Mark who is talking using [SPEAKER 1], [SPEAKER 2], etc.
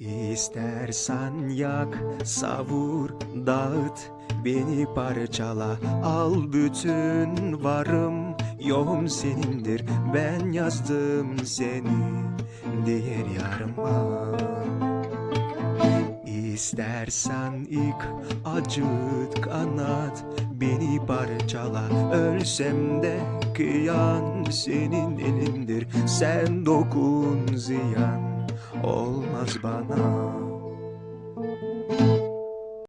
[SPEAKER 1] İstersen yak, savur, dağıt, beni parçala, al bütün varım, yoğum senindir, ben yazdım seni, diğer yarıma. İstersen ilk acıt kanat Beni parçala. Ölsem de kıyan senin elindir. Sen dokun ziyan olmaz bana